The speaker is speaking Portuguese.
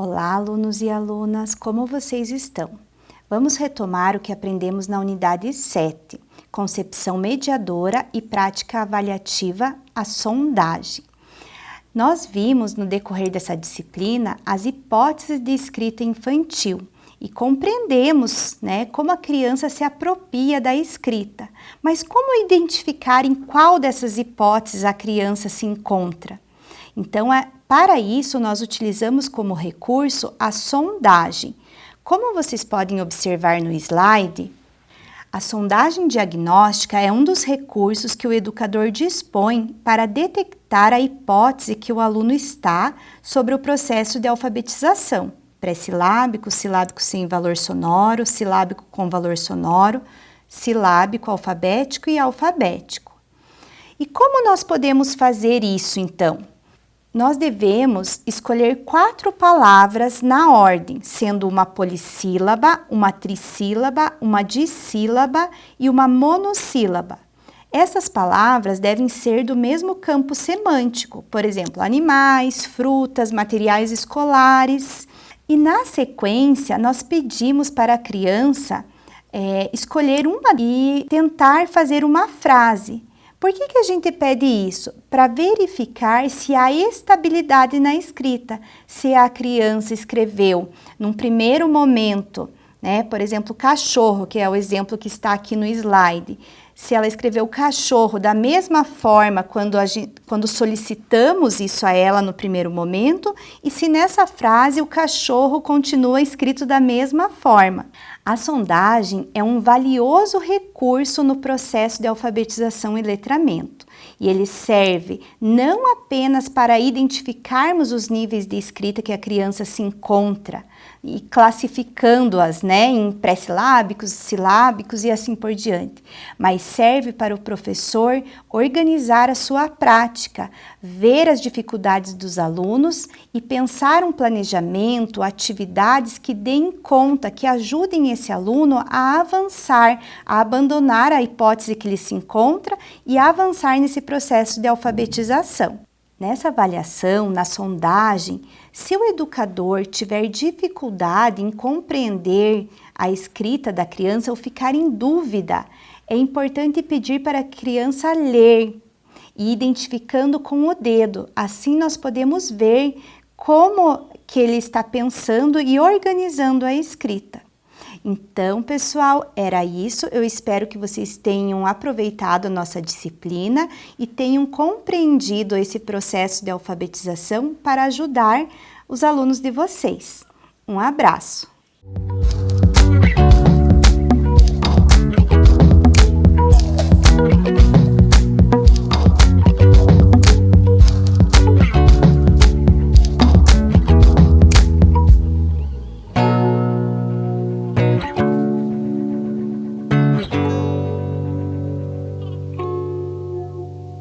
alunos e alunas, como vocês estão? Vamos retomar o que aprendemos na unidade 7, concepção mediadora e prática avaliativa, a sondagem. Nós vimos no decorrer dessa disciplina as hipóteses de escrita infantil e compreendemos né, como a criança se apropria da escrita. Mas como identificar em qual dessas hipóteses a criança se encontra? Então, é, para isso, nós utilizamos como recurso a sondagem. Como vocês podem observar no slide, a sondagem diagnóstica é um dos recursos que o educador dispõe para detectar a hipótese que o aluno está sobre o processo de alfabetização, pré-silábico, silábico sem valor sonoro, silábico com valor sonoro, silábico alfabético e alfabético. E como nós podemos fazer isso então? Nós devemos escolher quatro palavras na ordem, sendo uma polissílaba, uma trissílaba, uma dissílaba e uma monossílaba. Essas palavras devem ser do mesmo campo semântico, por exemplo, animais, frutas, materiais escolares. E na sequência, nós pedimos para a criança é, escolher uma e tentar fazer uma frase por que, que a gente pede isso? Para verificar se há estabilidade na escrita, se a criança escreveu num primeiro momento, né, por exemplo, cachorro, que é o exemplo que está aqui no slide, se ela escreveu cachorro da mesma forma quando, gente, quando solicitamos isso a ela no primeiro momento e se nessa frase o cachorro continua escrito da mesma forma. A sondagem é um valioso recurso no processo de alfabetização e letramento e ele serve não apenas para identificarmos os níveis de escrita que a criança se encontra e classificando-as né, em pré-silábicos, silábicos e assim por diante, mas serve para o professor organizar a sua prática, ver as dificuldades dos alunos e pensar um planejamento, atividades que deem conta, que ajudem esse aluno a avançar, a abandonar a hipótese que ele se encontra e avançar nesse processo de alfabetização. Nessa avaliação, na sondagem, se o educador tiver dificuldade em compreender a escrita da criança ou ficar em dúvida, é importante pedir para a criança ler e identificando com o dedo. Assim nós podemos ver como que ele está pensando e organizando a escrita. Então, pessoal, era isso. Eu espero que vocês tenham aproveitado a nossa disciplina e tenham compreendido esse processo de alfabetização para ajudar os alunos de vocês. Um abraço!